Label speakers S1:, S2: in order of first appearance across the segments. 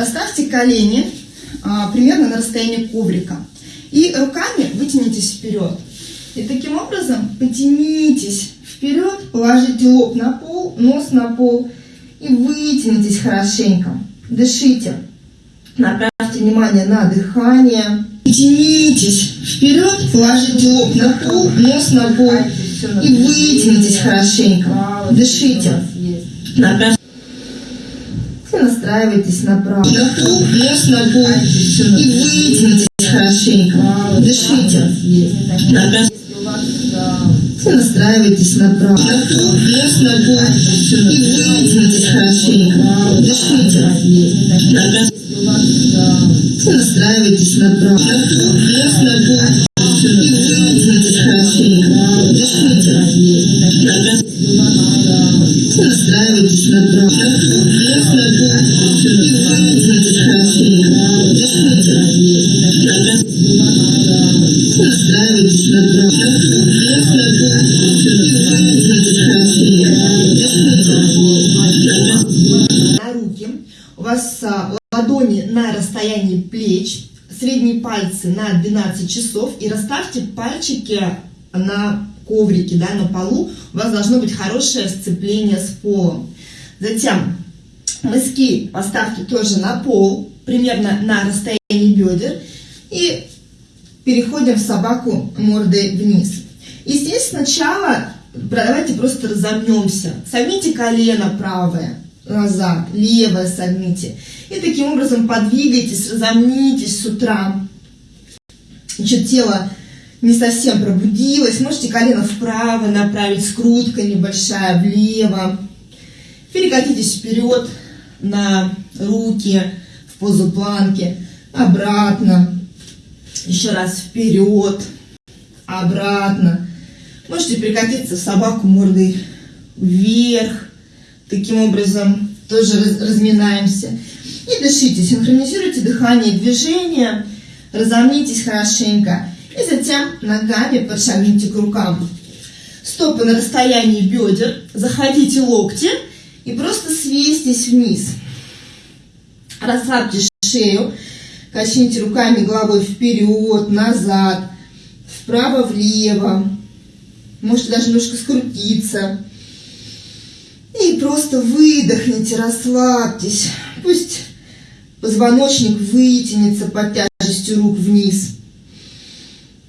S1: Расставьте колени а, примерно на расстоянии коврика. И руками вытянитесь вперед. И таким образом потянитесь вперед, положите лоб на пол, нос на пол и вытянитесь хорошенько. Дышите. Направьте внимание на дыхание. Тянитесь вперед, положите лоб на пол, нос на пол и вытянитесь хорошенько. Дышите. Направьте настраивайтесь. На пол, нос на пол и вытянитесь хорошенько. Дышите. И настраивайтесь. На пол, нос на пол и вытянитесь хорошенько. Дышите. И настраивайтесь. На пол, нос на пол часов и расставьте пальчики на коврике, да, на полу. У вас должно быть хорошее сцепление с полом. Затем мыски поставьте тоже на пол, примерно на расстоянии бедер. И переходим в собаку мордой вниз. И здесь сначала давайте просто разомнемся. Согните колено правое назад, левое согните. И таким образом подвигайтесь, разомнитесь с утра. Еще тело не совсем пробудилось. Можете колено вправо направить, скрутка небольшая влево. Перекатитесь вперед на руки в позу планки, обратно. Еще раз вперед, обратно. Можете перекатиться в собаку мордой вверх, Таким образом, тоже раз, разминаемся. И дышите, синхронизируйте дыхание и движение, разомнитесь хорошенько. И затем ногами подшагните к рукам. Стопы на расстоянии бедер, заходите локти и просто свестись вниз. Расслабьте шею, качните руками головой вперед, назад, вправо-влево. Можете даже немножко скрутиться. И просто выдохните, расслабьтесь. Пусть позвоночник вытянется под тяжестью рук вниз.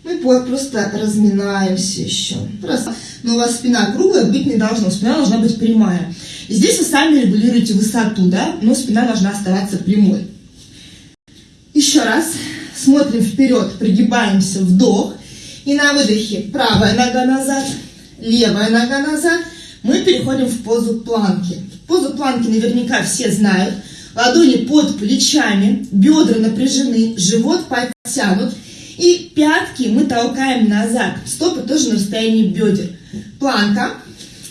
S1: Мы просто разминаемся еще. Раз. Но у вас спина круглая быть не должна, спина должна быть прямая. И здесь вы сами регулируете высоту, да, но спина должна оставаться прямой. Еще раз. Смотрим вперед, пригибаемся, вдох. И на выдохе правая нога назад, левая нога назад – мы переходим в позу планки. Позу планки наверняка все знают. Ладони под плечами, бедра напряжены, живот подтянут. И пятки мы толкаем назад. Стопы тоже на расстоянии бедер. Планка.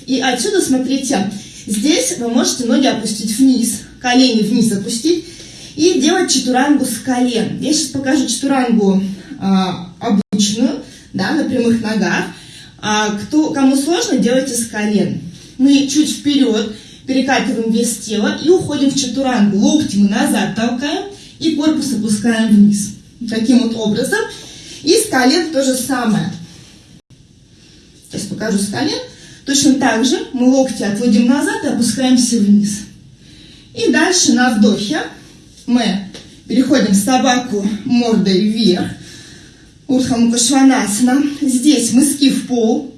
S1: И отсюда, смотрите, здесь вы можете ноги опустить вниз, колени вниз опустить и делать чатурангу с колен. Я сейчас покажу чатурангу а, обычную, да, на прямых ногах. А кто, кому сложно, делайте с колен. Мы чуть вперед перекатываем вес тела и уходим в чатурангу. Локти мы назад толкаем и корпус опускаем вниз. Таким вот образом. И с колен то же самое. Сейчас покажу с колен. Точно так же мы локти отводим назад и опускаемся вниз. И дальше на вдохе мы переходим в собаку мордой вверх. Урхамукашванасана. Здесь мыски в пол,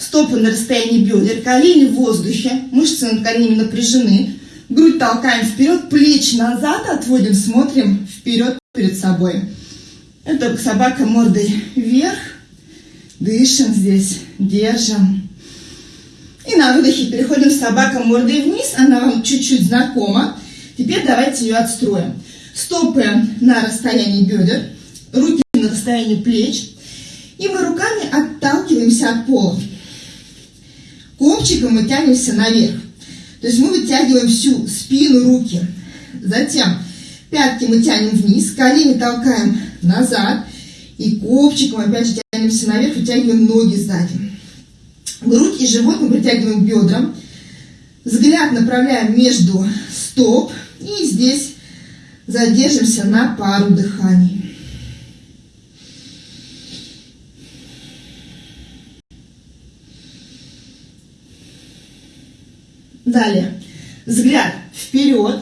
S1: стопы на расстоянии бедер, колени в воздухе, мышцы над коленями напряжены. Грудь толкаем вперед, плечи назад отводим, смотрим вперед перед собой. Это собака мордой вверх. Дышим здесь, держим. И на выдохе переходим собака мордой вниз. Она вам чуть-чуть знакома. Теперь давайте ее отстроим. Стопы на расстоянии бедер, руки на расстоянии плеч. И мы руками отталкиваемся от пола. Копчиком мы тянемся наверх. То есть мы вытягиваем всю спину, руки. Затем пятки мы тянем вниз, колени толкаем назад. И копчиком опять же тянемся наверх, вытягиваем ноги сзади. Грудь и живот мы притягиваем к бедрам. Взгляд направляем между стоп. И здесь Задержимся на пару дыханий. Далее. Взгляд вперед.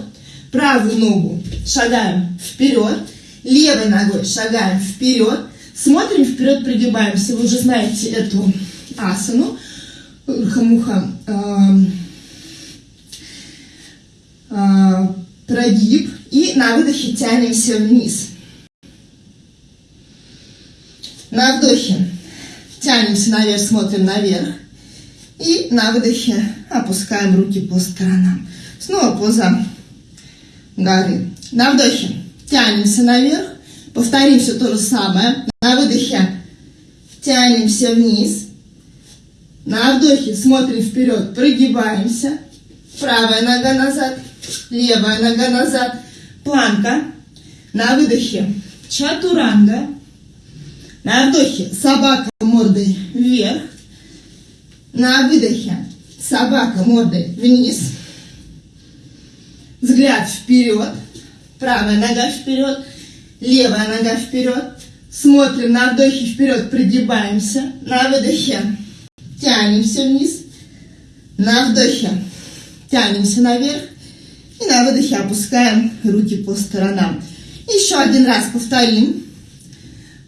S1: Правую ногу шагаем вперед. Левой ногой шагаем вперед. Смотрим вперед, пригибаемся. Вы уже знаете эту асану. Урхамуха. Э, э, прогиб. И на выдохе тянемся вниз. На вдохе тянемся наверх, смотрим наверх. И на выдохе опускаем руки по сторонам. Снова поза горы. На вдохе тянемся наверх. Повторим все то же самое. На выдохе тянемся вниз. На вдохе смотрим вперед, прогибаемся. Правая нога назад, левая нога назад. Планка. На выдохе чатуранга. На вдохе собака мордой вверх. На выдохе собака мордой вниз. Взгляд вперед. Правая нога вперед. Левая нога вперед. Смотрим на вдохе вперед, пригибаемся. На выдохе тянемся вниз. На вдохе тянемся наверх. И на выдохе опускаем руки по сторонам. Еще один раз повторим.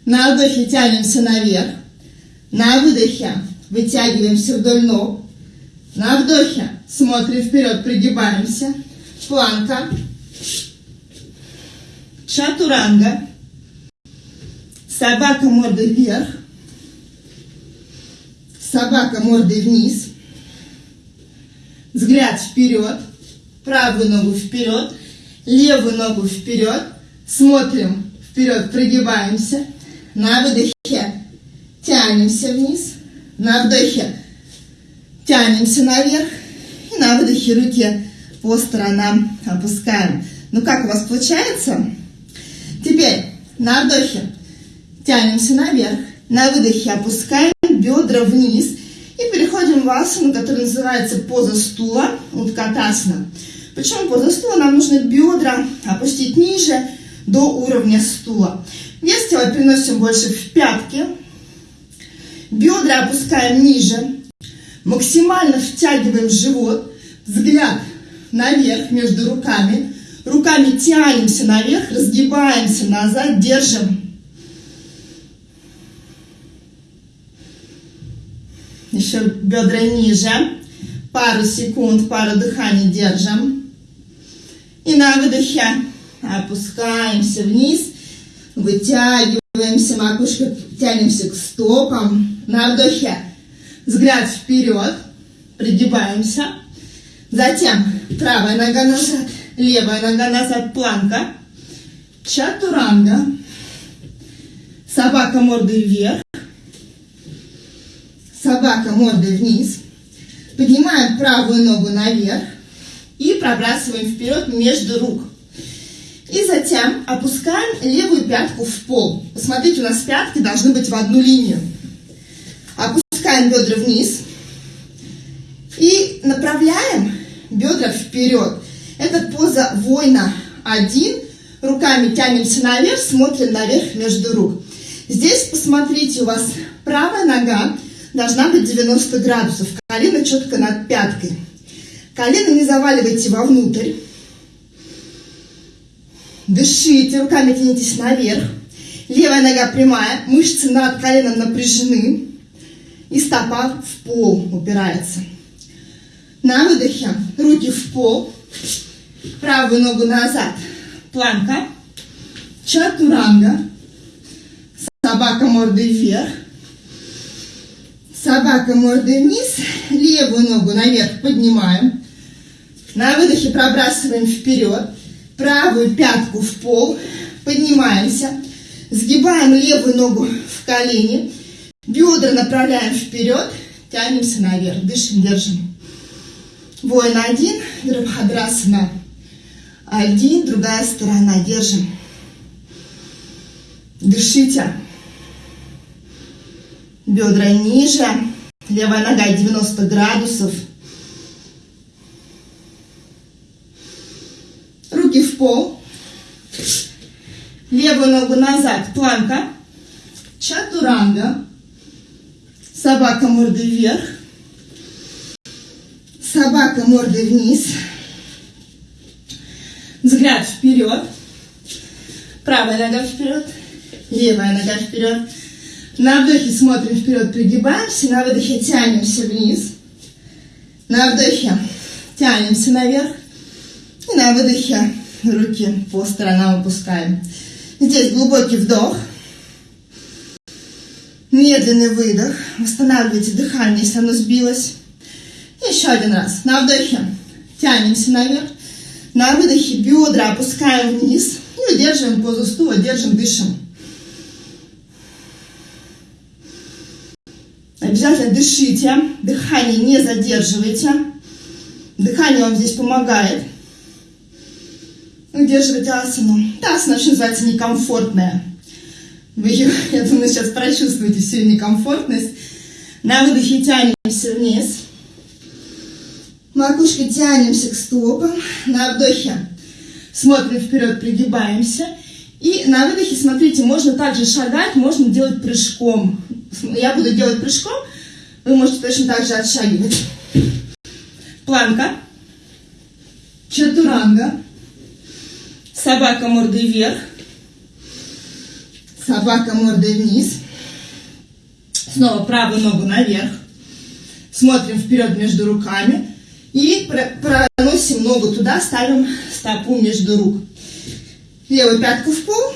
S1: На вдохе тянемся наверх. На выдохе вытягиваемся вдоль ног. На вдохе смотрим вперед, пригибаемся. Планка. Чатуранга. Собака мордой вверх. Собака мордой вниз. Взгляд вперед. Правую ногу вперед. Левую ногу вперед. Смотрим вперед, прогибаемся. На выдохе тянемся вниз. На вдохе тянемся наверх. И на выдохе руки по сторонам опускаем. Ну как у вас получается? Теперь на вдохе тянемся наверх. На выдохе опускаем бедра вниз. И переходим в асану, которая называется поза стула, уткатасана. Почему поза стула? Нам нужно бедра опустить ниже до уровня стула. Вес тела переносим больше в пятки. Бедра опускаем ниже. Максимально втягиваем живот. Взгляд наверх между руками. Руками тянемся наверх, разгибаемся назад, держим. Еще бедра ниже. Пару секунд, пару дыханий держим. И на выдохе опускаемся вниз. Вытягиваемся, макушка тянемся к стопам. На вдохе взгляд вперед. Пригибаемся. Затем правая нога назад, левая нога назад, планка. Чатуранга. Собака мордой вверх. Собака мордой вниз. Поднимаем правую ногу наверх и пробрасываем вперед между рук. И затем опускаем левую пятку в пол. Посмотрите, у нас пятки должны быть в одну линию. Опускаем бедра вниз и направляем бедра вперед. Это поза воина один. Руками тянемся наверх, смотрим наверх между рук. Здесь, посмотрите, у вас правая нога должна быть 90 градусов. Колено четко над пяткой. Колено не заваливайте вовнутрь. Дышите, руками тянитесь наверх. Левая нога прямая, мышцы над коленом напряжены. И стопа в пол упирается. На выдохе руки в пол. Правую ногу назад. Планка. Чатуранга. Собака мордой вверх. Собака мордой вниз. Левую ногу наверх поднимаем. На выдохе пробрасываем вперед. Правую пятку в пол. Поднимаемся. Сгибаем левую ногу в колени. Бедра направляем вперед. Тянемся наверх. Дышим, держим. Воин один. Вирабхадрасана. Один. Другая сторона. Держим. Дышите. Бедра ниже. Левая нога 90 градусов. Руки в пол. Левую ногу назад, планка. Чатуранга. Собака мордой вверх. Собака мордой вниз. Взгляд вперед. Правая нога вперед. Левая нога вперед. На вдохе смотрим вперед, пригибаемся. На выдохе тянемся вниз. На вдохе тянемся наверх. И на выдохе руки по сторонам опускаем. Здесь глубокий вдох. Медленный выдох. Восстанавливайте дыхание, если оно сбилось. Еще один раз. На вдохе тянемся наверх. На выдохе бедра опускаем вниз. И удерживаем позу стула, держим, дышим. Обязательно дышите. Дыхание не задерживайте. Дыхание вам здесь помогает. Удерживайте асану. Та асана вообще называется некомфортная. Вы ее, я думаю, сейчас прочувствуете всю некомфортность. На выдохе тянемся вниз. Макушкой тянемся к стопам. На вдохе смотрим вперед, пригибаемся. И на выдохе, смотрите, можно также шагать, можно делать прыжком. Я буду делать прыжком, вы можете точно так же отшагивать. Планка. Чатуранга. Собака мордой вверх. Собака мордой вниз. Снова правую ногу наверх. Смотрим вперед между руками. И проносим ногу туда, ставим стопу между рук. Левую пятку в пол.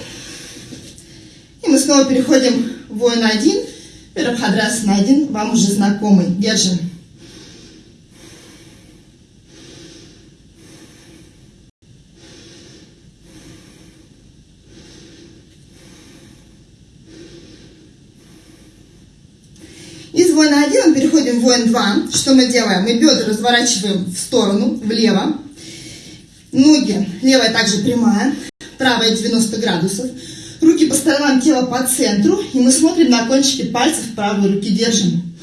S1: И мы снова переходим в воин один. на один, вам уже знакомый. Держим. Воина 1 мы переходим в воин 2. Что мы делаем? Мы бедра разворачиваем в сторону, влево. Ноги, левая также прямая, правая 90 градусов. Руки по сторонам тела по центру. И мы смотрим на кончики пальцев правой руки, держим.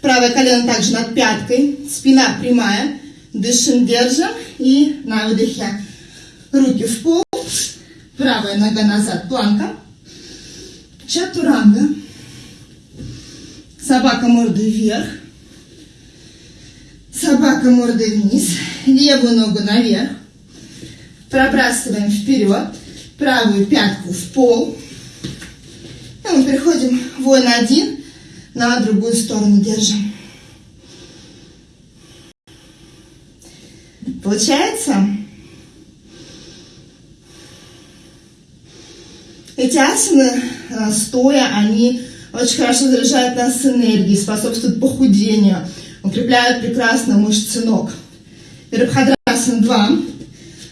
S1: Правое колено также над пяткой. Спина прямая. Дышим, держим. И на выдохе руки в пол. Правая нога назад, планка. Чатуранга. Собака мордой вверх. Собака мордой вниз. Левую ногу наверх. Пробрасываем вперед. Правую пятку в пол. И мы переходим воин один. На другую сторону держим. Получается? Эти асаны, э, стоя, они очень хорошо заряжают нас энергией, способствуют похудению, укрепляют прекрасно мышцы ног. Вирабхадрасана 2.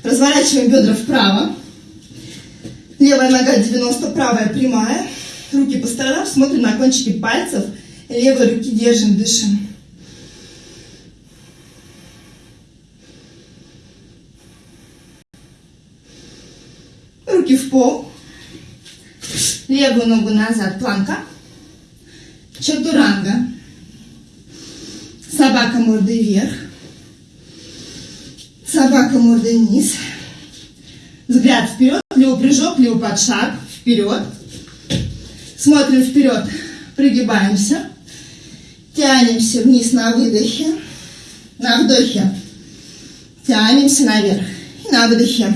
S1: Разворачиваем бедра вправо. Левая нога 90, правая прямая. Руки по сторонам, смотрим на кончики пальцев. Левой руки держим, дышим. Руки в пол. Левую ногу назад, планка. Чатуранга. Собака мордой вверх. Собака мордой вниз. Взгляд вперед, левый прыжок, левый подшаг, вперед. Смотрим вперед, пригибаемся. Тянемся вниз на выдохе. На вдохе тянемся наверх. И на выдохе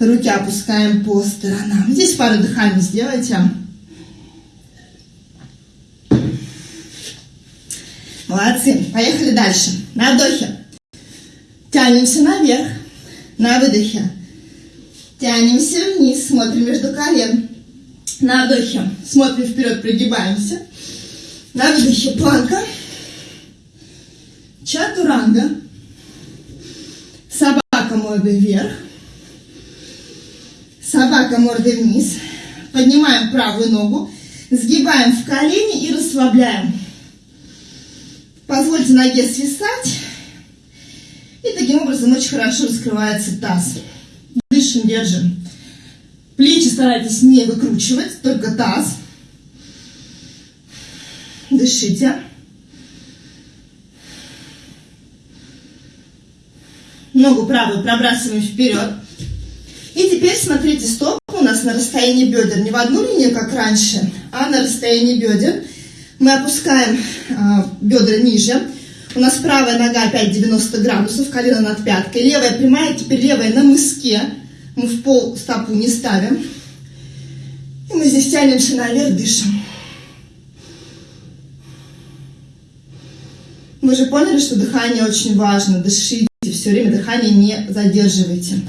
S1: руки опускаем по сторонам. Здесь пару дыханий сделайте. Молодцы. Поехали дальше. На вдохе. Тянемся наверх. На выдохе. Тянемся вниз. Смотрим между колен. На вдохе. Смотрим вперед, пригибаемся. На выдохе планка. Чатуранга. Собака мордой вверх. Собака мордой вниз. Поднимаем правую ногу. Сгибаем в колени и расслабляем. Позвольте ноге свисать. И таким образом очень хорошо раскрывается таз. Дышим, держим. Плечи старайтесь не выкручивать, только таз. Дышите. Ногу правую пробрасываем вперед. И теперь смотрите, стопы у нас на расстоянии бедер. Не в одну линию, как раньше, а на расстоянии бедер. Мы опускаем э, бедра ниже. У нас правая нога опять 90 градусов, колено над пяткой. Левая прямая, теперь левая на мыске. Мы в пол стопу не ставим. И мы здесь тянемся наверх, дышим. Вы же поняли, что дыхание очень важно. Дышите все время, дыхание не задерживайте.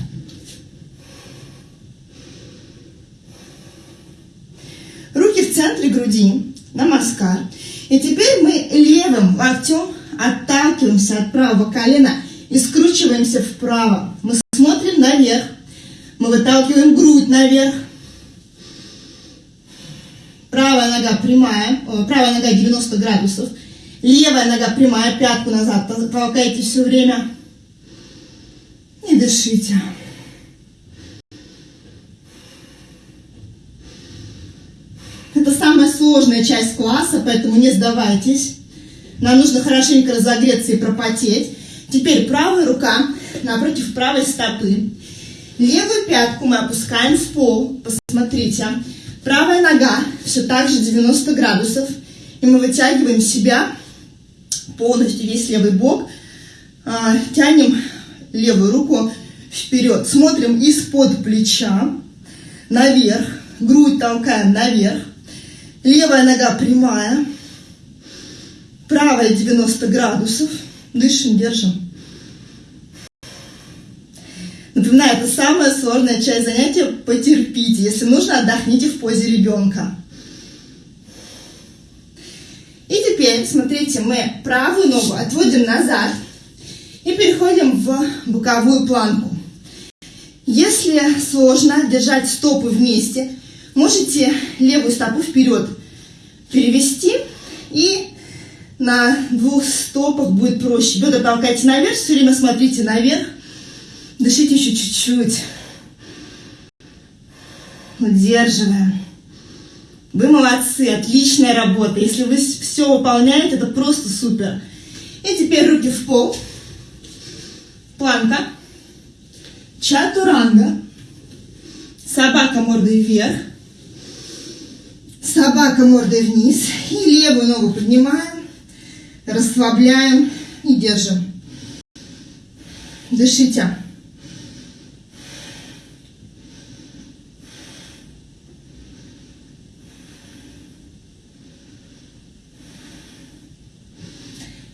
S1: Руки в центре груди, намаскар. И теперь мы левым локтем отталкиваемся от правого колена и скручиваемся вправо. Мы смотрим наверх. Мы выталкиваем грудь наверх. Правая нога прямая, правая нога 90 градусов. Левая нога прямая, пятку назад толкайте все время. И дышите. Это самая сложная часть класса, поэтому не сдавайтесь. Нам нужно хорошенько разогреться и пропотеть. Теперь правая рука напротив правой стопы. Левую пятку мы опускаем в пол. Посмотрите. Правая нога все так же 90 градусов. И мы вытягиваем себя полностью весь левый бок. А, тянем левую руку вперед. Смотрим из-под плеча наверх. Грудь толкаем наверх. Левая нога прямая. Правая 90 градусов. Дышим, держим. Напоминаю, это самая сложная часть занятия. Потерпите. Если нужно, отдохните в позе ребенка. И теперь, смотрите, мы правую ногу отводим назад и переходим в боковую планку. Если сложно держать стопы вместе, можете левую стопу вперед перевести и на двух стопах будет проще. Бедра толкайте наверх, все время смотрите наверх. Дышите еще чуть-чуть. Удерживаем. Вы молодцы, отличная работа. Если вы все выполняете, это просто супер. И теперь руки в пол. Планка. Чатуранга. Собака мордой вверх. Собака мордой вниз. И левую ногу поднимаем. Расслабляем и держим. Дышите.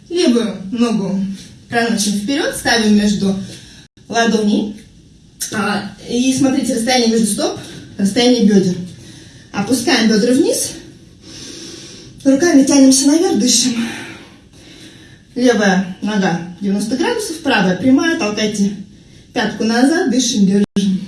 S1: Левую ногу проносим вперед, ставим между ладоней. А, и смотрите, расстояние между стоп, расстояние бедер. Опускаем бедра вниз. Руками тянемся наверх, дышим. Левая нога 90 градусов, правая прямая, толкайте пятку назад, дышим, держим.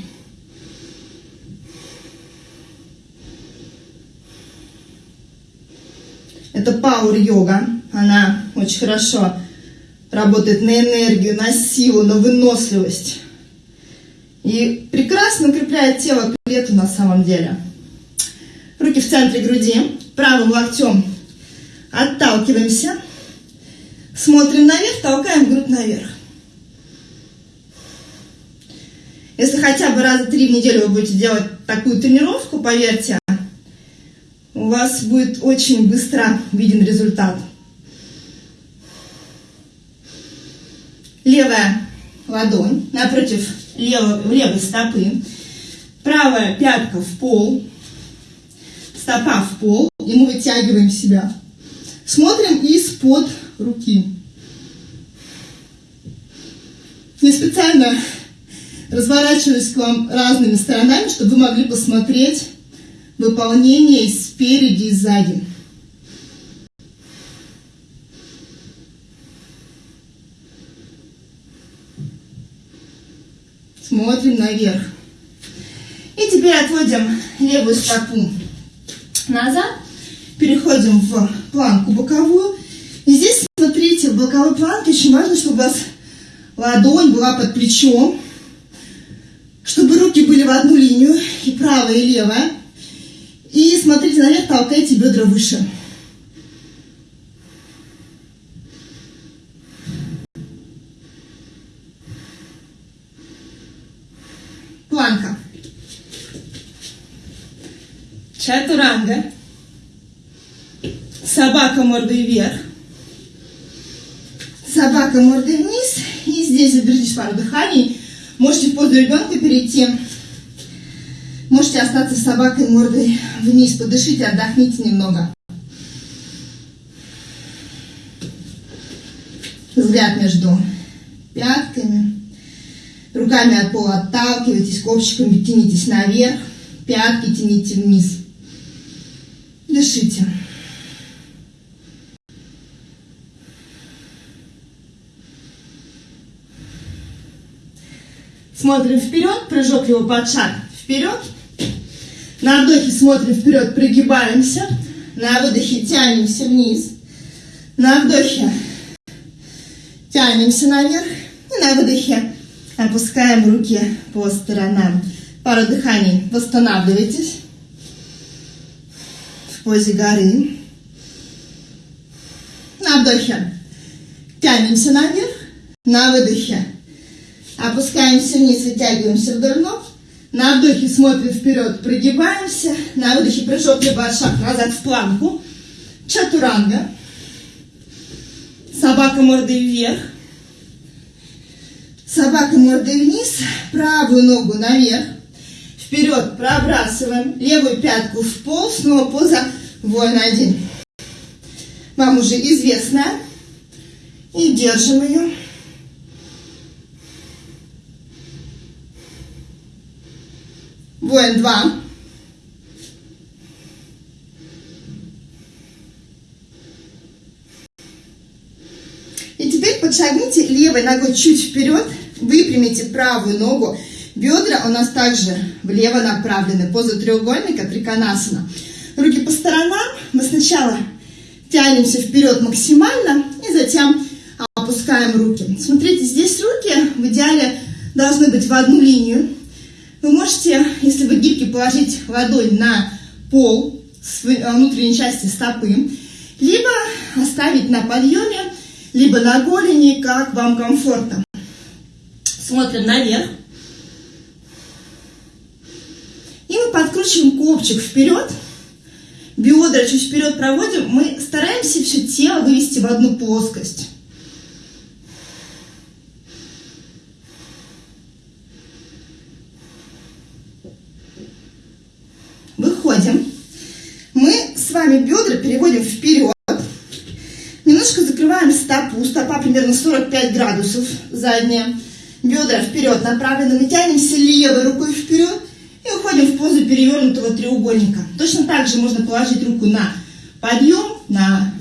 S1: Это пауэр-йога. Она очень хорошо работает на энергию, на силу, на выносливость. И прекрасно укрепляет тело к лету на самом деле. Руки в центре груди, правым локтем отталкиваемся. Смотрим наверх, толкаем грудь наверх. Если хотя бы раза три в неделю вы будете делать такую тренировку, поверьте, у вас будет очень быстро виден результат. Левая ладонь напротив левой, левой стопы. Правая пятка в пол. Стопа в пол. И мы вытягиваем себя. Смотрим из-под руки. Я специально разворачиваюсь к вам разными сторонами, чтобы вы могли посмотреть выполнение спереди и сзади. Смотрим наверх. И теперь отводим левую стопу назад. Переходим в планку боковую. И здесь, смотрите, в боковой планке очень важно, чтобы у вас ладонь была под плечом. Чтобы руки были в одну линию, и правая, и левая. И смотрите наверх, толкайте бедра выше. Планка. Чатуранга. Собака мордой вверх. Собака мордой вниз. И здесь задержитесь пару дыханий. Можете в позу ребенка перейти. Можете остаться с собакой мордой вниз. Подышите, отдохните немного. Взгляд между пятками. Руками от пола отталкивайтесь, копчиками тянитесь наверх. Пятки тяните вниз. Дышите. Смотрим вперед, прыжок его под шаг. Вперед. На вдохе смотрим вперед, прогибаемся. На выдохе тянемся вниз. На вдохе тянемся наверх. И на выдохе опускаем руки по сторонам. Пару дыханий. Восстанавливайтесь в позе горы. На вдохе тянемся наверх. На выдохе опускаемся вниз, вытягиваемся вдоль ног. На вдохе смотрим вперед, прогибаемся. На выдохе прыжок либо шаг назад в планку. Чатуранга. Собака мордой вверх. Собака мордой вниз. Правую ногу наверх. Вперед пробрасываем. Левую пятку в пол. Снова поза воин один. Вам уже известная. И держим ее. Воин два. И теперь подшагните левой ногой чуть вперед, выпрямите правую ногу. Бедра у нас также влево направлены. Поза треугольника, триконасана. Руки по сторонам. Мы сначала тянемся вперед максимально и затем опускаем руки. Смотрите, здесь руки в идеале должны быть в одну линию. Вы можете, если вы гибкий, положить ладонь на пол э, внутренней части стопы, либо оставить на подъеме, либо на голени, как вам комфортно. Смотрим наверх. И мы подкручиваем копчик вперед. Бедра чуть вперед проводим. Мы стараемся все тело вывести в одну плоскость. Выходим. Мы с вами бедра переводим вперед. Немножко закрываем стопу. Стопа примерно 45 градусов задняя. Бедра вперед направлены. Мы тянемся левой рукой вперед позу перевернутого треугольника. Точно так же можно положить руку на подъем, на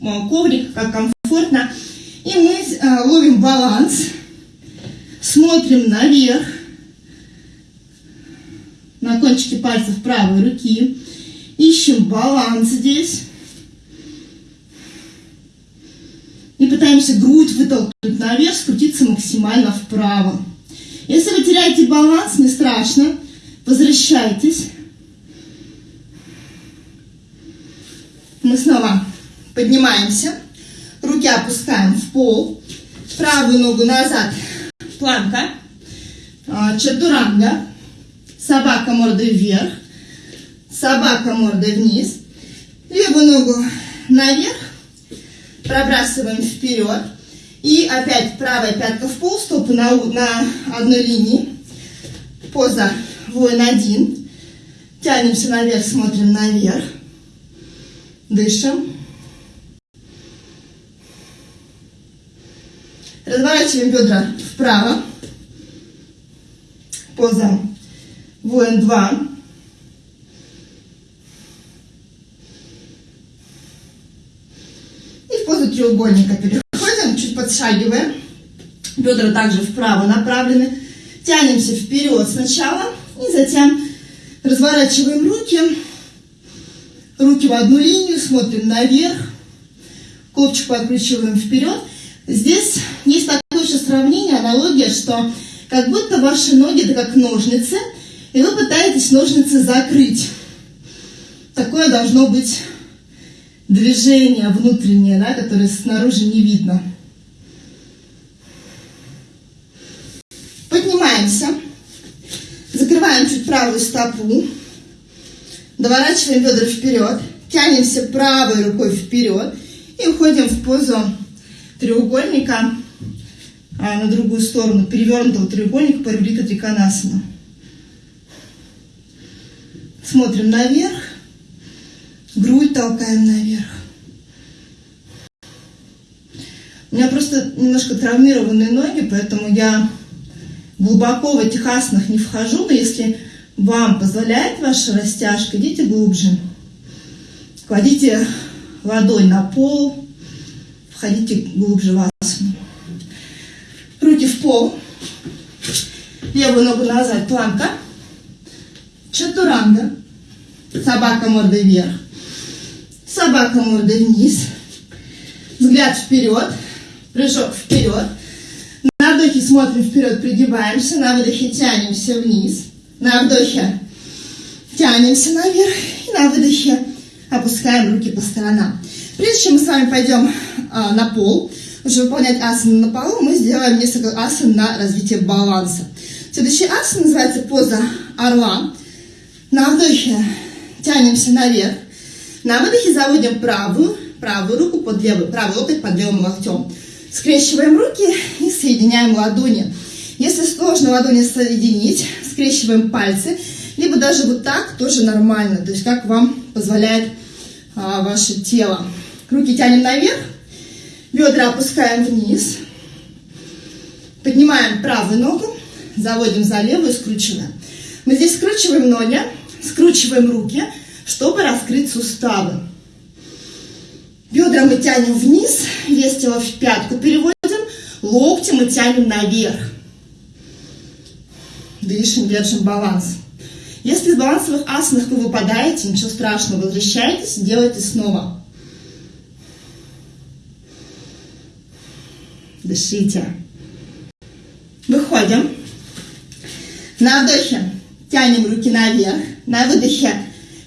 S1: э, коврик, как комфортно. И мы э, ловим баланс. Смотрим наверх на кончике пальцев правой руки. Ищем баланс здесь. И пытаемся грудь вытолкнуть наверх, скрутиться максимально вправо. Если вы теряете баланс, не страшно. Возвращайтесь. Мы снова поднимаемся. Руки опускаем в пол. Правую ногу назад. Планка. А, чатуранга. Собака мордой вверх. Собака мордой вниз. Левую ногу наверх. Пробрасываем вперед. И опять правая пятка в пол, стопы на, на одной линии. Поза воин один. Тянемся наверх, смотрим наверх. Дышим. Разворачиваем бедра вправо. Поза воин 2. И в позу треугольника переходим, чуть подшагиваем. Бедра также вправо направлены. Тянемся вперед сначала и затем разворачиваем руки. Руки в одну линию, смотрим наверх. Копчик подкручиваем вперед. Здесь есть такое еще сравнение, аналогия, что как будто ваши ноги это как ножницы – и вы пытаетесь ножницы закрыть. Такое должно быть движение внутреннее, да, которое снаружи не видно. Поднимаемся. Закрываем чуть правую стопу. Доворачиваем бедра вперед. Тянемся правой рукой вперед. И уходим в позу треугольника а на другую сторону, перевернутого треугольника параболита триконасана. Смотрим наверх, грудь толкаем наверх. У меня просто немножко травмированные ноги, поэтому я глубоко в этих аснах не вхожу, но если вам позволяет ваша растяжка, идите глубже. Кладите ладонь на пол, входите глубже в асану. Руки в пол, левую ногу назад, планка, чатуранга, собака мордой вверх, собака мордой вниз, взгляд вперед, прыжок вперед, на вдохе смотрим вперед, пригибаемся, на выдохе тянемся вниз, на вдохе тянемся наверх, и на выдохе опускаем руки по сторонам. Прежде чем мы с вами пойдем а, на пол, уже выполнять асаны на полу, мы сделаем несколько асан на развитие баланса. Следующий асан называется поза орла. На вдохе тянемся наверх. На выдохе заводим правую, правую руку под левую, правый локоть под левым локтем. Скрещиваем руки и соединяем ладони. Если сложно ладони соединить, скрещиваем пальцы, либо даже вот так тоже нормально, то есть как вам позволяет а, ваше тело. Руки тянем наверх, бедра опускаем вниз, поднимаем правую ногу, заводим за левую, скручиваем. Мы здесь скручиваем ноги, скручиваем руки, чтобы раскрыть суставы. Бедра мы тянем вниз, вес тела в пятку переводим, локти мы тянем наверх. Дышим, держим баланс. Если из балансовых асанах вы выпадаете, ничего страшного, возвращайтесь, делайте снова. Дышите. Выходим. На вдохе тянем руки наверх. На выдохе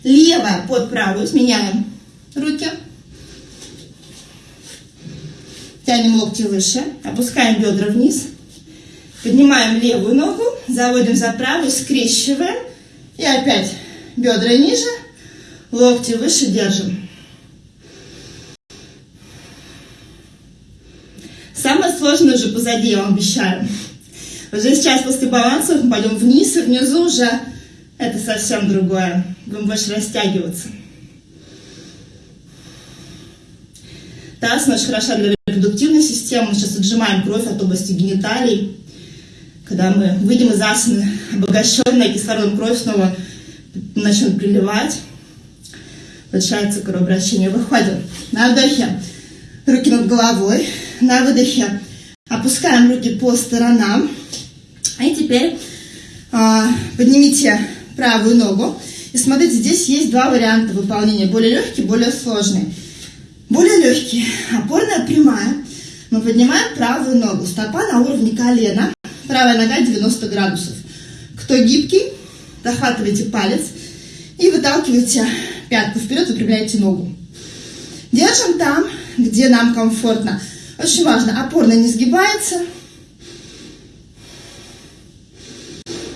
S1: левая под правую. Сменяем руки. Тянем локти выше, опускаем бедра вниз, поднимаем левую ногу, заводим за правую, скрещиваем. И опять бедра ниже, локти выше, держим. Самое сложное уже позади, я вам обещаю. Уже сейчас после баланса мы пойдем вниз, и внизу уже это совсем другое. Будем больше растягиваться. Таз очень хороша для репродуктивной системы. Мы сейчас отжимаем кровь от области гениталий. Когда мы выйдем из асаны, обогащенная кислородом кровь снова начнет приливать. Повышается кровообращение. Выходим. На вдохе руки над головой. На выдохе опускаем руки по сторонам. И теперь а, поднимите правую ногу. И смотрите, здесь есть два варианта выполнения. Более легкий, более сложный. Более легкий. Опорная прямая. Мы поднимаем правую ногу. Стопа на уровне колена. Правая нога 90 градусов. Кто гибкий, захватывайте палец и выталкивайте пятку вперед, выпрямляйте ногу. Держим там, где нам комфортно. Очень важно, опорная не сгибается.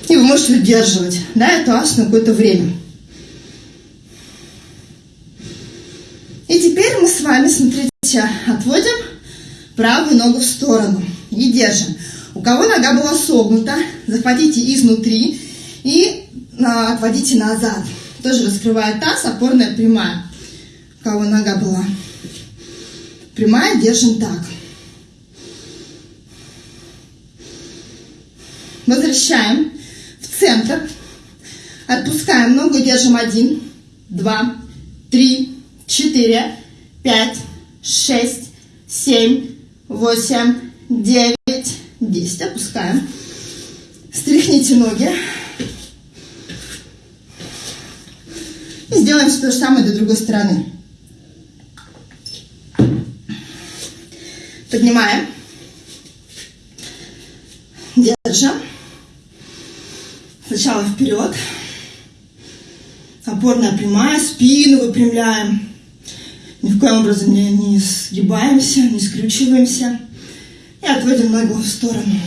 S1: И вы можете удерживать да, эту асану какое-то время. И теперь мы с вами, смотрите, отводим правую ногу в сторону и держим. У кого нога была согнута, захватите изнутри и а, отводите назад. Тоже раскрывая таз, опорная прямая. У кого нога была прямая, держим так. Возвращаем в центр. Отпускаем ногу, держим один, два, три, четыре, пять, шесть, семь, восемь, девять, десять. Опускаем. Стряхните ноги. И сделаем то же самое до другой стороны. Поднимаем. Держим. Сначала вперед. Опорная прямая, спину выпрямляем. Ни в коем образом не, не сгибаемся, не скрючиваемся. И отводим ногу в сторону.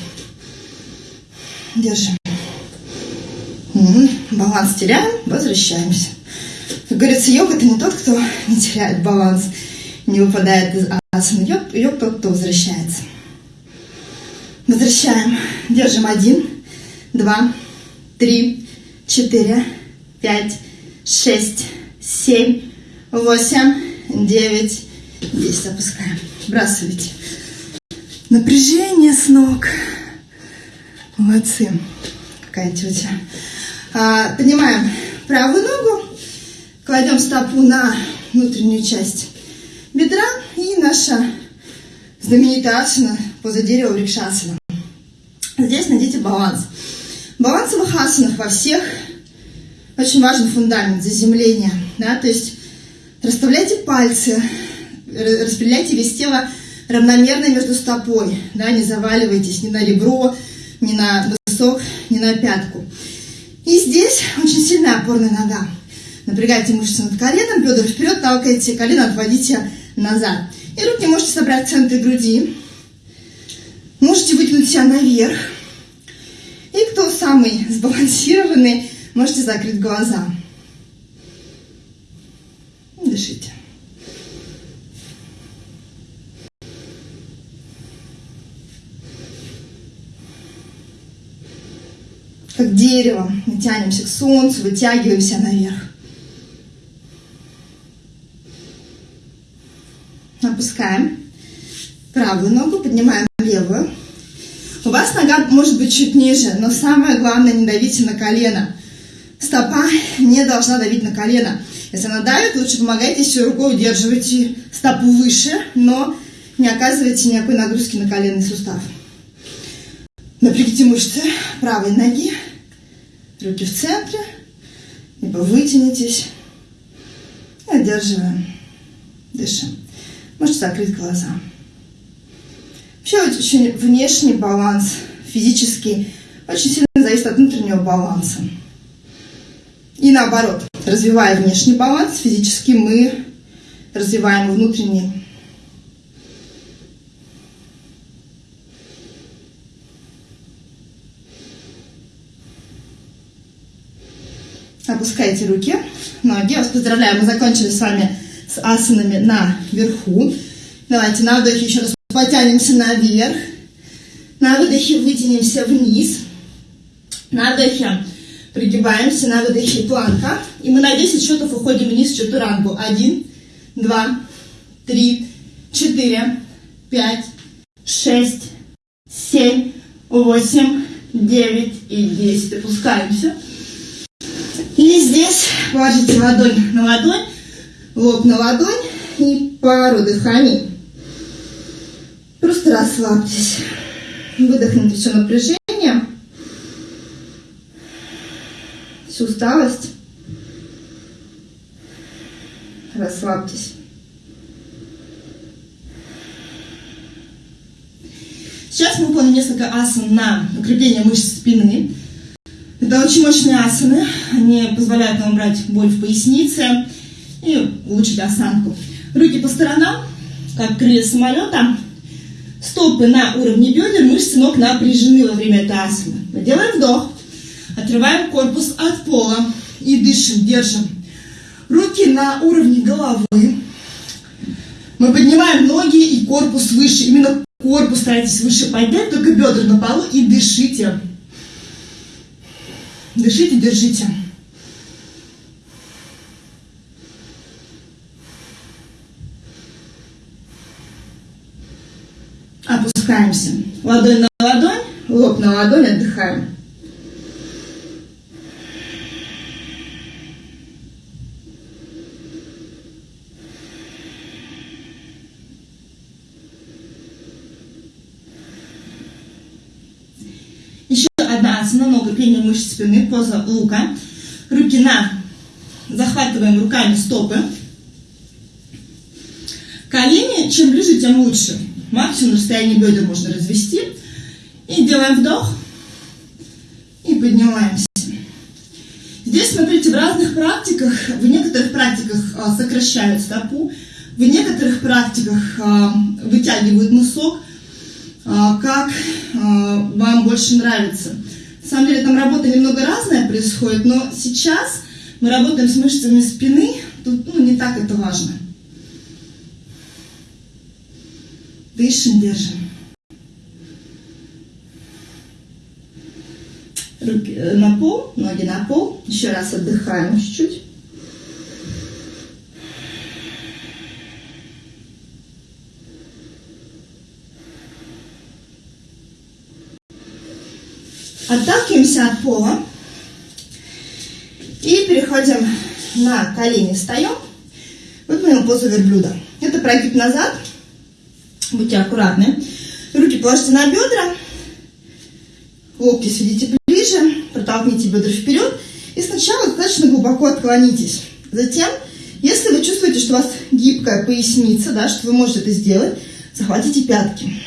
S1: Держим. баланс теряем, возвращаемся. Как говорится, йог это не тот, кто не теряет баланс, не выпадает из асаны. Йог, йог тот, кто возвращается. Возвращаем. Держим один, два, три, четыре, пять, шесть, семь, восемь, девять, десять. Опускаем. Сбрасывайте. Напряжение с ног. Молодцы. Какая тетя. А, поднимаем правую ногу, кладем стопу на внутреннюю часть бедра и наша знаменитая асана поза дерева врикшасана. Здесь найдите баланс. Баланс в асанах во всех очень важный фундамент заземления. Да? То есть расставляйте пальцы, распределяйте вес тела равномерно между стопой. Да? Не заваливайтесь ни на ребро, ни на носок, ни на пятку. И здесь очень сильная опорная нога. Напрягайте мышцы над коленом, бедра вперед, толкайте колено, отводите назад. И руки можете собрать в центре груди. Можете вытянуть себя наверх. И кто самый сбалансированный, можете закрыть глаза. Дышите. как дерево. Мы тянемся к солнцу, вытягиваемся наверх. Опускаем правую ногу, поднимаем левую. У вас нога может быть чуть ниже, но самое главное, не давите на колено. Стопа не должна давить на колено. Если она давит, лучше помогайте еще рукой, удерживайте стопу выше, но не оказывайте никакой нагрузки на коленный сустав. Напрягите мышцы правой ноги, руки в центре, либо вытянитесь. И одерживаем, дышим. Можете закрыть глаза. Вообще очень внешний баланс, физический, очень сильно зависит от внутреннего баланса. И наоборот, развивая внешний баланс, физически мы развиваем внутренний Опускайте руки, ноги. Вас поздравляю, мы закончили с вами с асанами наверху. Давайте на вдохе еще раз потянемся наверх. На выдохе вытянемся вниз. На вдохе пригибаемся, на выдохе планка. И мы на 10 счетов уходим вниз в чатурангу. Один, два, три, четыре, пять, шесть, семь, восемь, девять и десять. Опускаемся. И здесь положите ладонь на ладонь, лоб на ладонь и пару дыханий. Просто расслабьтесь. Выдохните все напряжение, всю усталость. Расслабьтесь. Сейчас мы выполним несколько асан на укрепление мышц спины. Это очень мощные асаны. Они позволяют нам убрать боль в пояснице и улучшить осанку. Руки по сторонам, как крылья самолета. Стопы на уровне бедер, мышцы ног напряжены во время этой асаны. Мы делаем вдох, отрываем корпус от пола и дышим, держим. Руки на уровне головы. Мы поднимаем ноги и корпус выше. Именно корпус старайтесь выше поднять, только бедра на полу и дышите. Дышите, держите. Опускаемся. Ладонь на ладонь, лоб на ладонь, отдыхаем. асана, много укрепление мышц спины, поза лука. Руки на, захватываем руками стопы. Колени, чем ближе, тем лучше. Максимум расстояние бедер можно развести. И делаем вдох. И поднимаемся. Здесь, смотрите, в разных практиках, в некоторых практиках а, сокращают стопу, в некоторых практиках а, вытягивают носок, а, как вам больше нравится. На самом деле там работа немного разная, происходит, но сейчас мы работаем с мышцами спины, тут ну, не так это важно. Дышим, держим. Руки э, на пол, ноги на пол. Еще раз отдыхаем чуть-чуть. Отталкиваемся от пола. И переходим на колени, встаем. Выполним позу верблюда. Это прогиб назад. Будьте аккуратны. Руки положите на бедра. Локти сведите ближе. Протолкните бедра вперед. И сначала достаточно глубоко отклонитесь. Затем, если вы чувствуете, что у вас гибкая поясница, да, что вы можете это сделать, захватите пятки.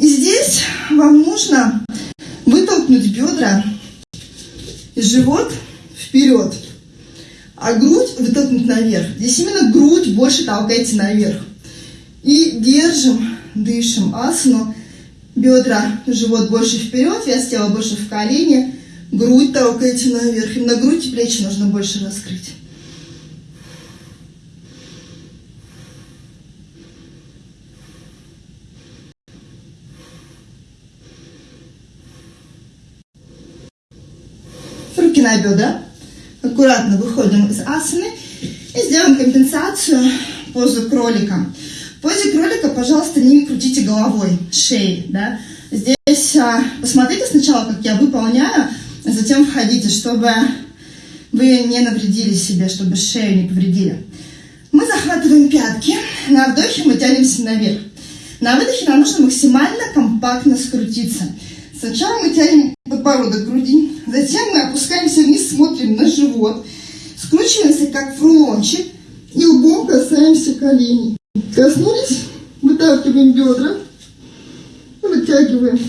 S1: И здесь вам нужно вытолкнуть бедра и живот вперед, а грудь вытолкнуть наверх. Здесь именно грудь больше толкайте наверх. И держим, дышим асану. Бедра, живот больше вперед, вес тела больше в колени. Грудь толкайте наверх. Именно грудь и плечи нужно больше раскрыть. руки на бедра. Аккуратно выходим из асаны и сделаем компенсацию позу кролика. В позе кролика, пожалуйста, не крутите головой, шеей. Да? Здесь а, посмотрите сначала, как я выполняю, а затем входите, чтобы вы не навредили себе, чтобы шею не повредили. Мы захватываем пятки, на вдохе мы тянемся наверх. На выдохе нам нужно максимально компактно скрутиться. Сначала мы тянем подбородок груди, затем мы опускаемся вниз, смотрим на живот, скручиваемся как в рулончик и лбом касаемся коленей. Коснулись, выталкиваем бедра, вытягиваем.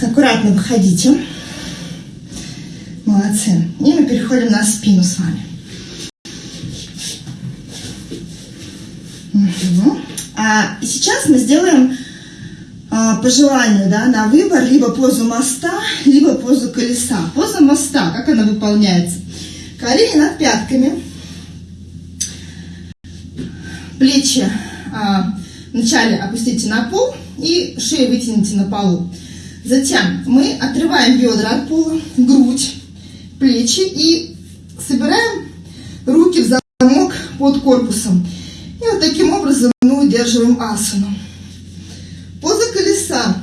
S1: Аккуратно выходите. Молодцы. И мы переходим на спину с вами. Угу. А сейчас мы сделаем а, по желанию, да, на выбор, либо позу моста, либо позу колеса. Поза моста, как она выполняется? Колени над пятками, плечи а, вначале опустите на пол и шею вытяните на полу. Затем мы отрываем бедра от пола, грудь, плечи и собираем руки в замок под корпусом. И вот таким образом мы удерживаем асану. Поза колеса,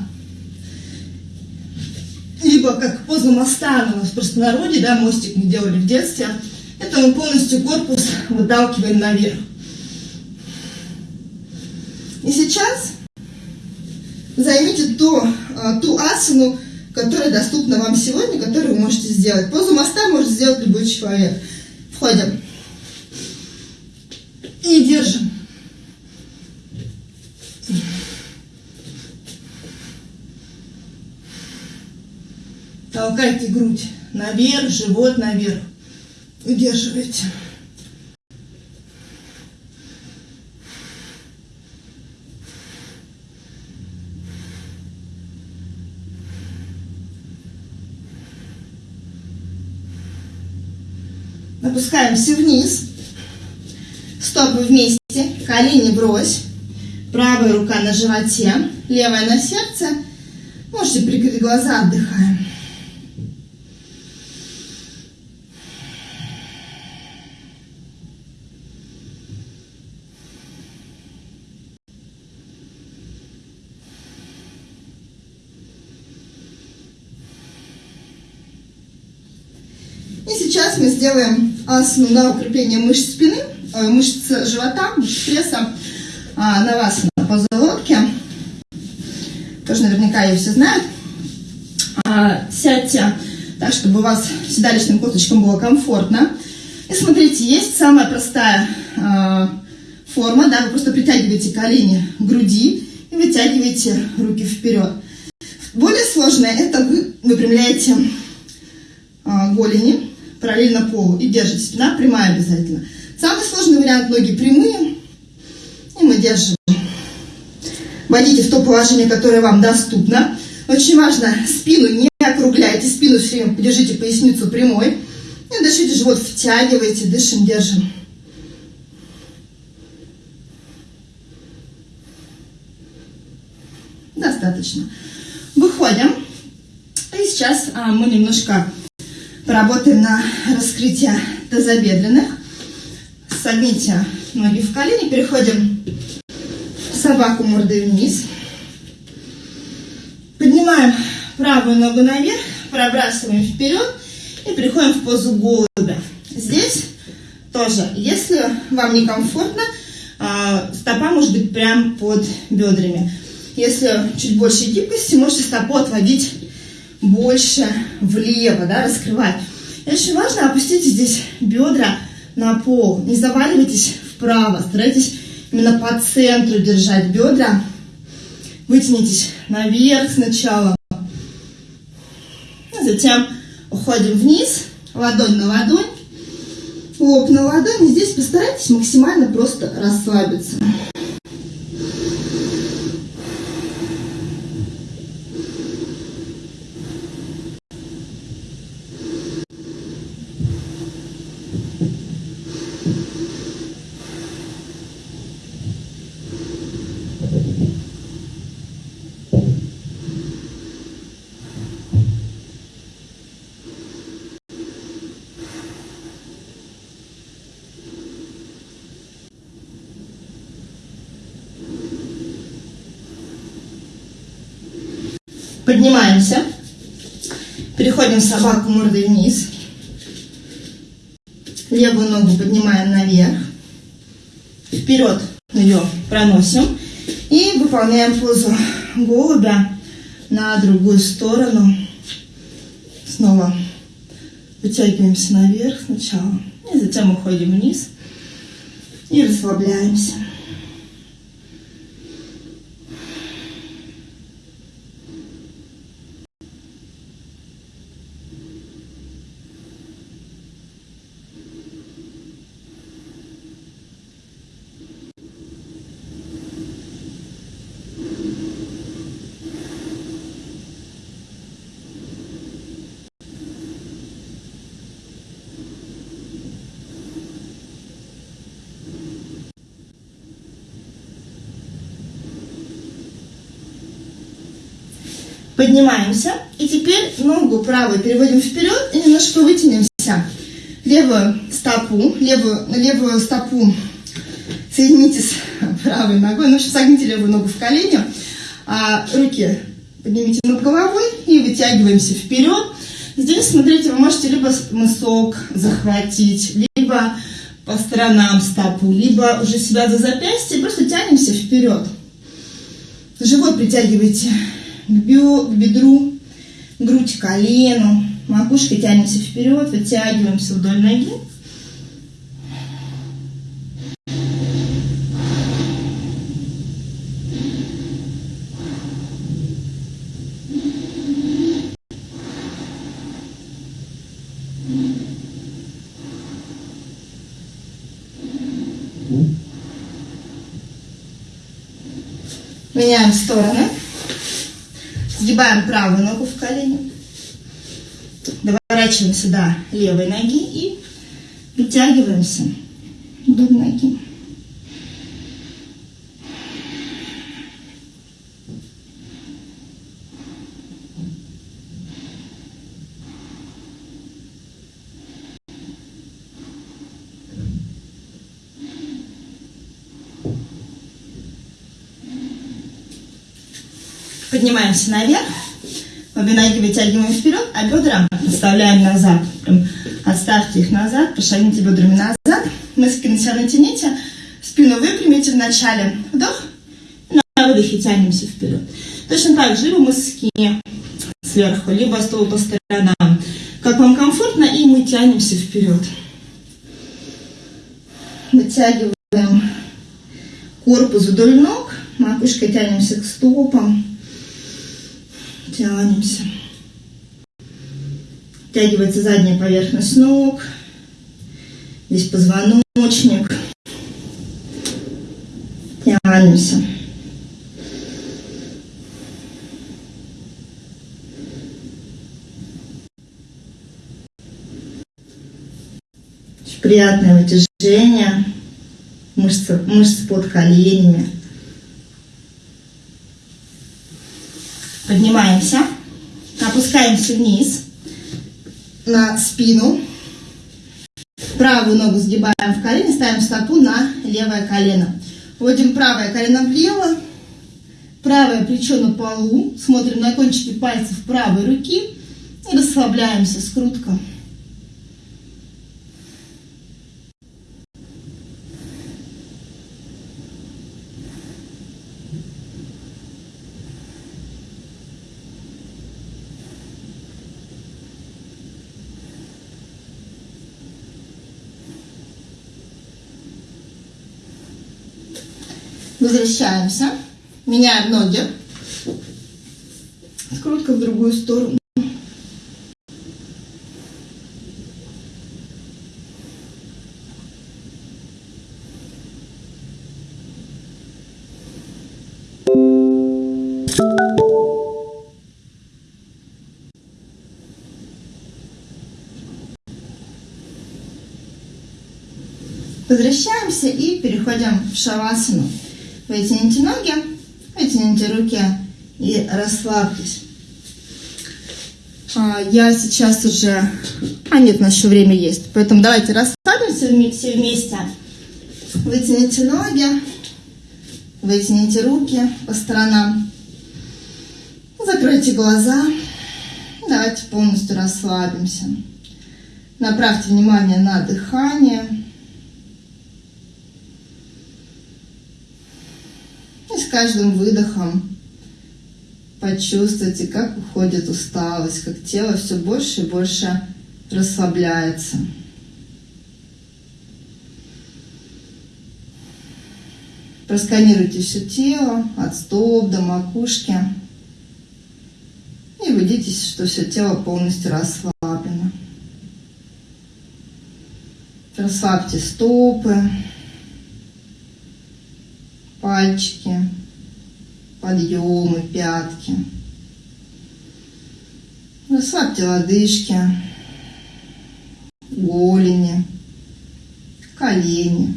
S1: либо как поза моста, у нас в простонародье, да, мостик мы делали в детстве, это мы полностью корпус выталкиваем наверх. И сейчас займите то, а, ту асану, которая доступна вам сегодня, которую вы можете сделать. Позу моста может сделать любой человек. Входим. И держим. Толкайте грудь наверх, живот наверх. Удерживайте. Опускаемся вниз. Стопы вместе, колени брось. Правая рука на животе, левая на сердце. Можете прикрыть глаза, отдыхаем. И сейчас мы сделаем на укрепление мышц спины, э, мышц живота, мышц пресса, а, на вас на поза лодки. Тоже наверняка ее все знают. А, сядьте так, чтобы у вас седалищным косточкам было комфортно. И смотрите, есть самая простая а, форма, да, вы просто притягиваете колени к груди и вытягиваете руки вперед. Более сложное, это вы выпрямляете голени параллельно полу и держите. Спина прямая обязательно. Самый сложный вариант, ноги прямые, и мы держим. Войдите в то положение, которое вам доступно. Очень важно, спину не округляйте, спину все время держите поясницу прямой. И дышите, живот втягивайте, дышим, держим. Достаточно. Выходим. И сейчас а, мы немножко поработаем на раскрытие тазобедренных. Согните ноги в колени, переходим в собаку мордой вниз. Поднимаем правую ногу наверх, пробрасываем вперед и переходим в позу голубя. Здесь тоже, если вам некомфортно, а, стопа может быть прям под бедрами. Если чуть больше гибкости, можете стопу отводить больше влево, да, раскрывать. И очень важно опустить здесь бедра на пол. Не заваливайтесь вправо, старайтесь именно по центру держать бедра. Вытянитесь наверх сначала. Затем уходим вниз, ладонь на ладонь, лоб на ладонь. И здесь постарайтесь максимально просто расслабиться. Поднимаемся. Переходим собаку мордой вниз. Левую ногу поднимаем наверх. Вперед ее проносим. И выполняем позу голубя на другую сторону. Снова вытягиваемся наверх сначала. И затем уходим вниз. И расслабляемся. Поднимаемся. И теперь ногу правую переводим вперед и немножко вытянемся. Левую стопу, левую, левую стопу соедините с правой ногой. Ну, согните левую ногу в колени. А руки поднимите над головой и вытягиваемся вперед. Здесь, смотрите, вы можете либо мысок захватить, либо по сторонам стопу, либо уже себя за запястье, просто тянемся вперед. Живот притягивайте к, бедру, грудь к колену, макушкой тянемся вперед, вытягиваемся вдоль ноги. Меняем стороны. Сгибаем правую ногу в колени. Доворачиваемся до левой ноги и вытягиваемся вдоль ноги. Поднимаемся наверх. Обе ноги вытягиваем вперед, а бедра оставляем назад. Прям отставьте их назад, пошагните бедрами назад. Мыски на себя натяните. Спину выпрямите в начале. Вдох. На выдохе тянемся вперед. Точно так же, либо мыски сверху, либо стол по сторонам. Как вам комфортно, и мы тянемся вперед. Вытягиваем Корпус вдоль ног, макушкой тянемся к стопам. Тянемся. Втягивается задняя поверхность ног. Здесь позвоночник. Тянемся. приятное вытяжение мышц, мышц под коленями. Поднимаемся, опускаемся вниз на спину. Правую ногу сгибаем в колени, ставим стопу на левое колено. Вводим правое колено влево, правое плечо на полу, смотрим на кончики пальцев правой руки и расслабляемся, скрутка. Возвращаемся. Меняем ноги. Скрутка в другую сторону. Возвращаемся и переходим в шавасану. Вытяните ноги, вытяните руки и расслабьтесь. А, я сейчас уже... А нет, у нас еще время есть. Поэтому давайте расслабимся все вместе. Вытяните ноги, вытяните руки по сторонам. Закройте глаза. Давайте полностью расслабимся. Направьте внимание на дыхание. Каждым выдохом почувствуйте, как уходит усталость, как тело все больше и больше расслабляется. Просканируйте все тело от стоп до макушки. И убедитесь, что все тело полностью расслаблено. Расслабьте стопы, пальчики, подъемы, пятки. Расслабьте лодыжки, голени, колени.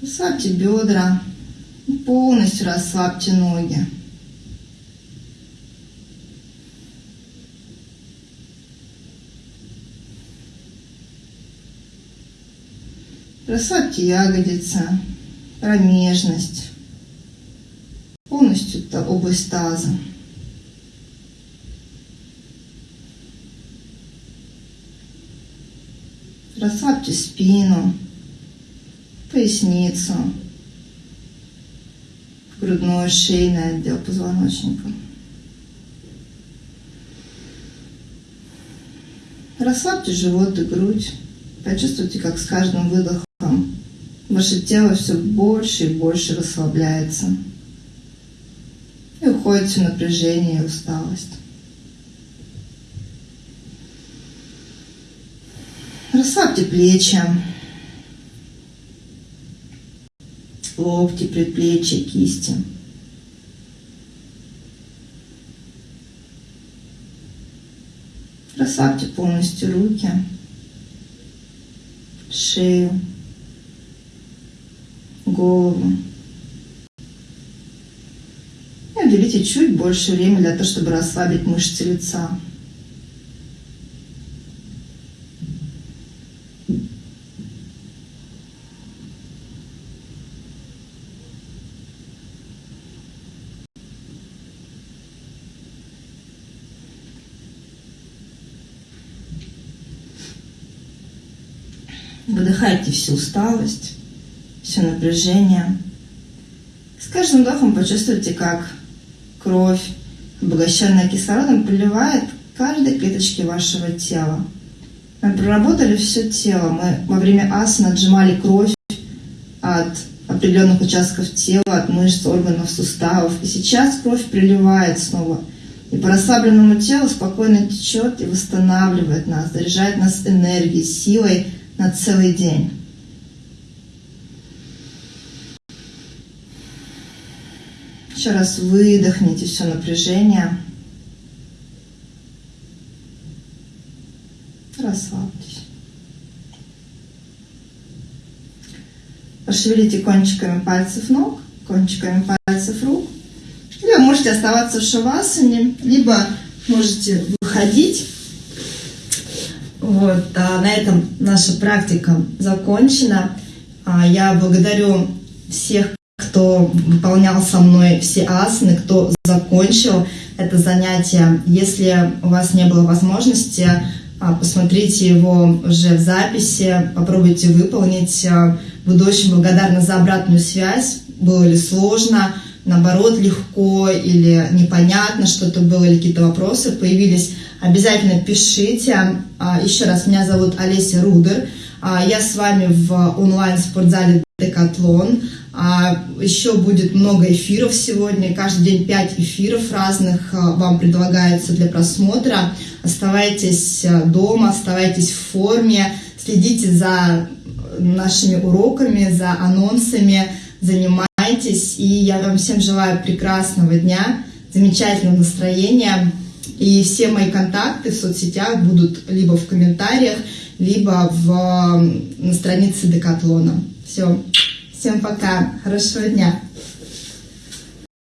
S1: Расслабьте бедра, полностью расслабьте ноги. Расслабьте ягодицы, промежность, полностью область таза. Расслабьте спину, поясницу, грудной, шейный отдел позвоночника. Расслабьте живот и грудь. Почувствуйте, как с каждым выдохом ваше тело все больше и больше расслабляется. И уходит все напряжение и усталость. Расслабьте плечи, локти, предплечья, кисти. Расслабьте полностью руки, шею голову. И уделите чуть больше времени для того, чтобы расслабить мышцы лица. Выдыхайте всю усталость все напряжение. С каждым вдохом почувствуйте, как кровь, обогащенная кислородом, приливает каждой клеточке вашего тела. Мы проработали все тело. Мы во время асан отжимали кровь от определенных участков тела, от мышц, органов, суставов. И сейчас кровь приливает снова. И по расслабленному телу спокойно течет и восстанавливает нас, заряжает нас энергией, силой на целый день. Еще раз выдохните все напряжение. Расслабьтесь. Пошевелите кончиками пальцев ног, кончиками пальцев рук. Вы можете оставаться в шавасане, либо можете выходить. Вот, а на этом наша практика закончена. А я благодарю всех, кто выполнял со мной все асаны, кто закончил это занятие. Если у вас не было возможности, а, посмотрите его уже в записи, попробуйте выполнить. А, буду очень благодарна за обратную связь. Было ли сложно, наоборот, легко или непонятно что-то было, или какие-то вопросы появились. Обязательно пишите. А, еще раз, меня зовут Олеся Рудер. Я с вами в онлайн-спортзале Декатлон. Еще будет много эфиров сегодня. Каждый день 5 эфиров разных вам предлагается для просмотра. Оставайтесь дома, оставайтесь в форме, следите за нашими уроками, за анонсами, занимайтесь. И я вам всем желаю прекрасного дня, замечательного настроения. И все мои контакты в соцсетях будут либо в комментариях, либо в, на странице Декатлона. Все. Всем пока. Хорошего дня.